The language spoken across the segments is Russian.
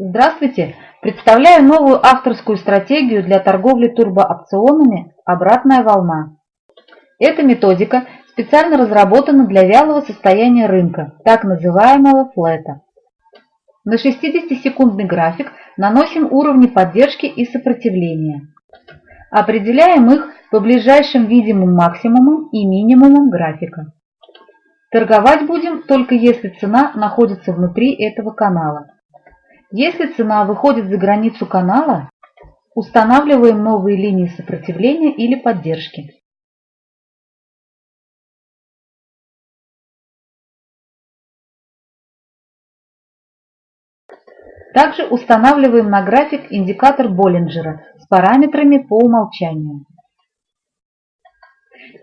Здравствуйте! Представляю новую авторскую стратегию для торговли турбоопционами «Обратная волна». Эта методика специально разработана для вялого состояния рынка, так называемого флета. На 60-секундный график наносим уровни поддержки и сопротивления. Определяем их по ближайшим видимым максимумам и минимумам графика. Торговать будем только если цена находится внутри этого канала. Если цена выходит за границу канала, устанавливаем новые линии сопротивления или поддержки. Также устанавливаем на график индикатор Боллинджера с параметрами по умолчанию.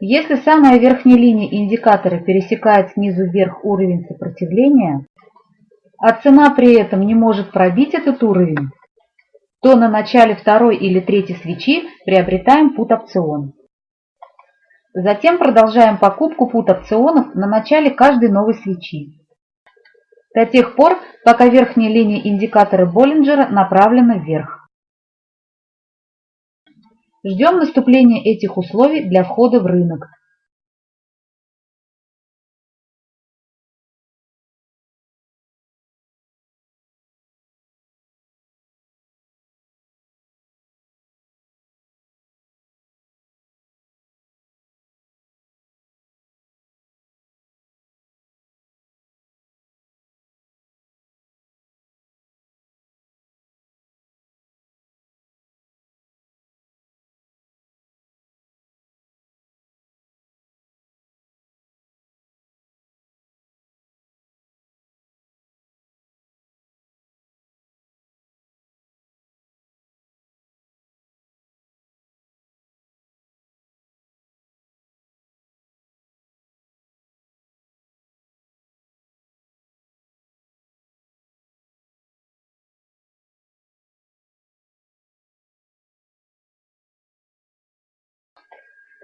Если самая верхняя линия индикатора пересекает снизу вверх уровень сопротивления, а цена при этом не может пробить этот уровень, то на начале второй или третьей свечи приобретаем пут-опцион. Затем продолжаем покупку пут-опционов на начале каждой новой свечи. До тех пор, пока верхняя линия индикатора Боллинджера направлена вверх. Ждем наступления этих условий для входа в рынок,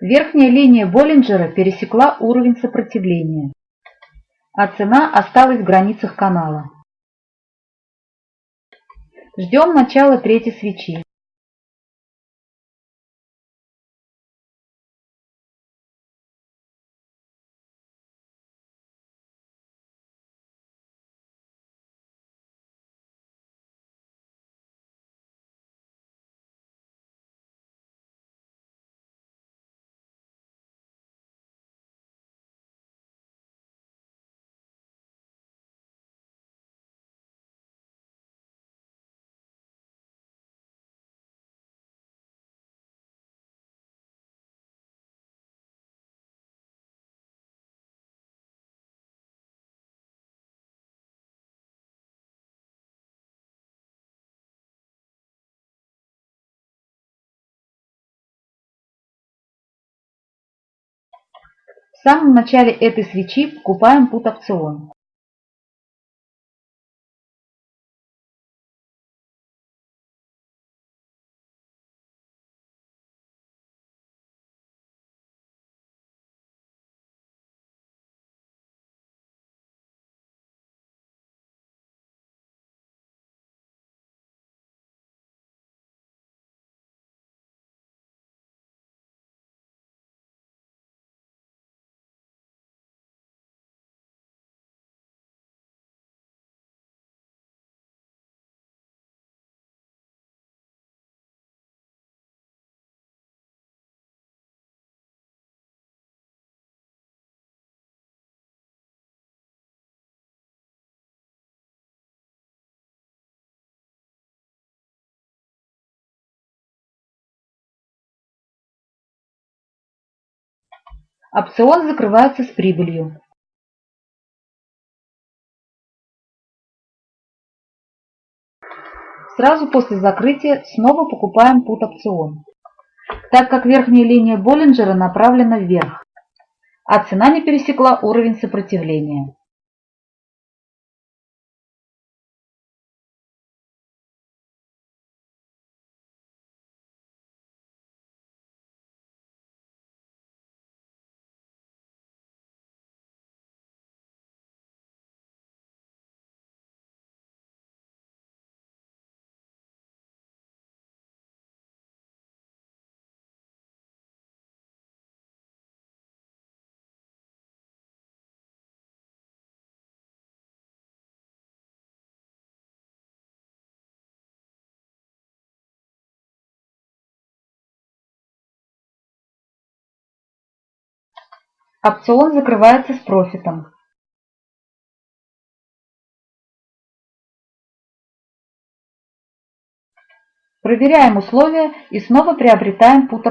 Верхняя линия Боллинджера пересекла уровень сопротивления, а цена осталась в границах канала. Ждем начала третьей свечи. В самом начале этой свечи покупаем пут-опцион. Опцион закрывается с прибылью. Сразу после закрытия снова покупаем пут-опцион, так как верхняя линия Боллинджера направлена вверх, а цена не пересекла уровень сопротивления. Опцион закрывается с профитом. Проверяем условия и снова приобретаем put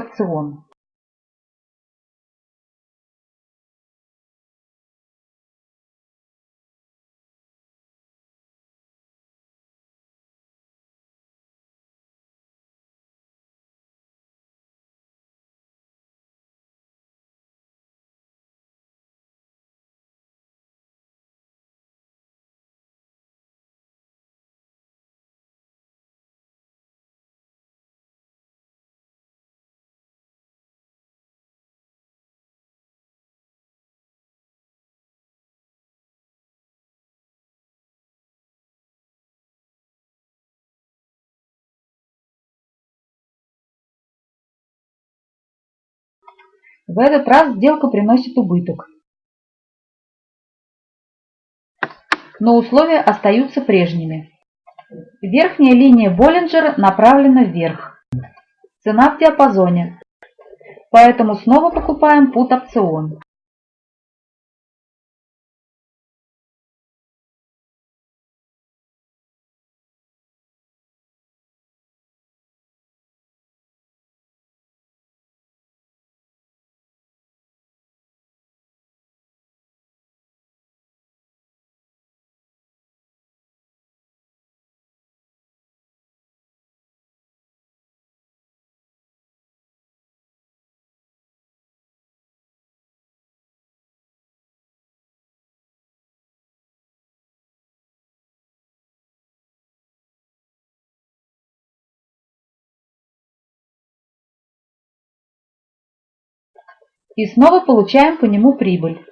В этот раз сделка приносит убыток. Но условия остаются прежними. Верхняя линия Боллинджера направлена вверх. Цена в диапазоне. Поэтому снова покупаем put опцион. И снова получаем по нему прибыль.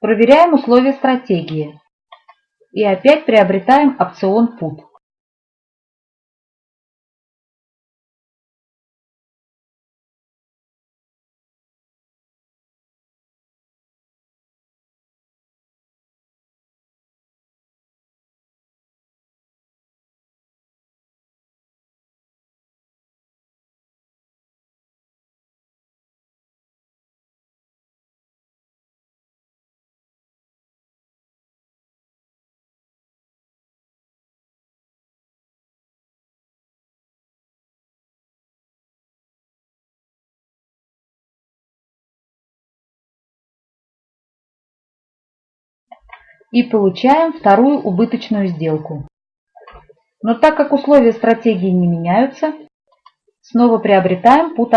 Проверяем условия стратегии. И опять приобретаем опцион PUT. И получаем вторую убыточную сделку. Но так как условия стратегии не меняются, снова приобретаем put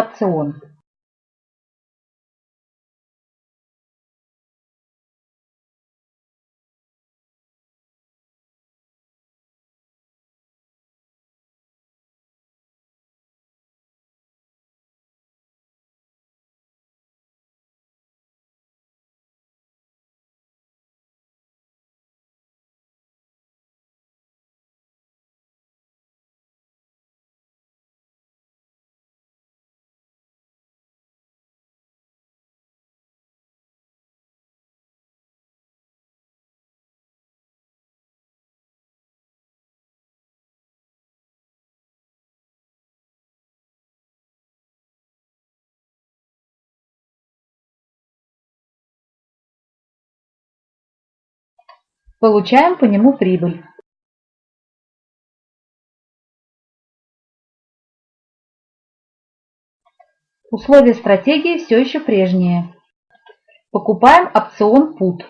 Получаем по нему прибыль. Условия стратегии все еще прежние. Покупаем опцион PUT.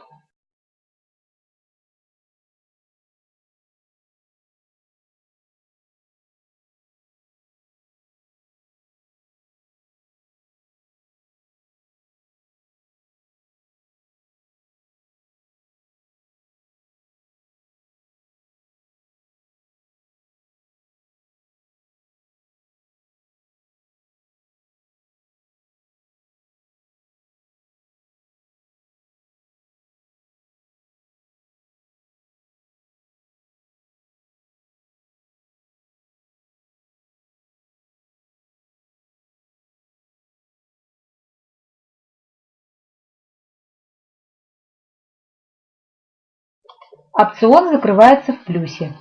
Опцион закрывается в плюсе.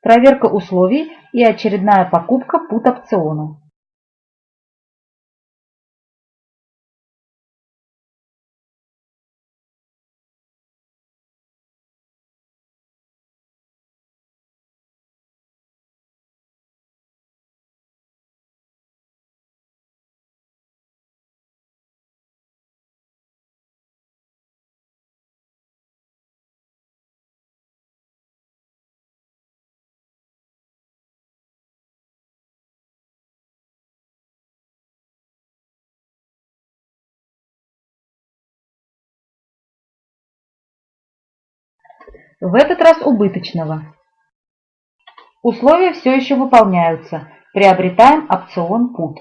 Проверка условий и очередная покупка пут опциона. В этот раз убыточного. Условия все еще выполняются. Приобретаем опцион PUT.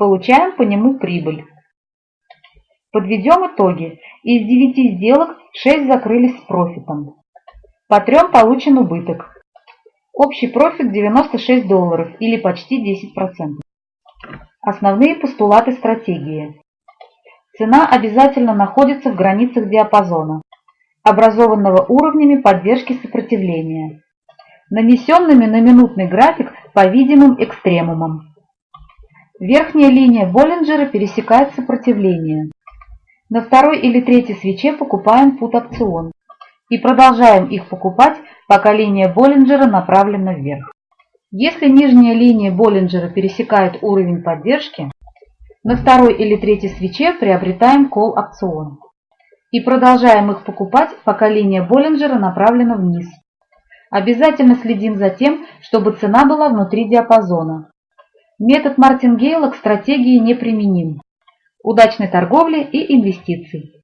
Получаем по нему прибыль. Подведем итоги. Из 9 сделок 6 закрылись с профитом. По трем получен убыток. Общий профит 96 долларов или почти 10%. Основные постулаты стратегии. Цена обязательно находится в границах диапазона, образованного уровнями поддержки сопротивления, нанесенными на минутный график по видимым экстремумам. Верхняя линия Боллинджера пересекает сопротивление. На второй или третьей свече покупаем пут-опцион и продолжаем их покупать, пока линия Боллинджера направлена вверх. Если нижняя линия Боллинджера пересекает уровень поддержки, на второй или третьей свече приобретаем кол-опцион и продолжаем их покупать, пока линия Боллинджера направлена вниз. Обязательно следим за тем, чтобы цена была внутри диапазона. Метод Мартингейла к стратегии неприменим. Удачной торговли и инвестиций!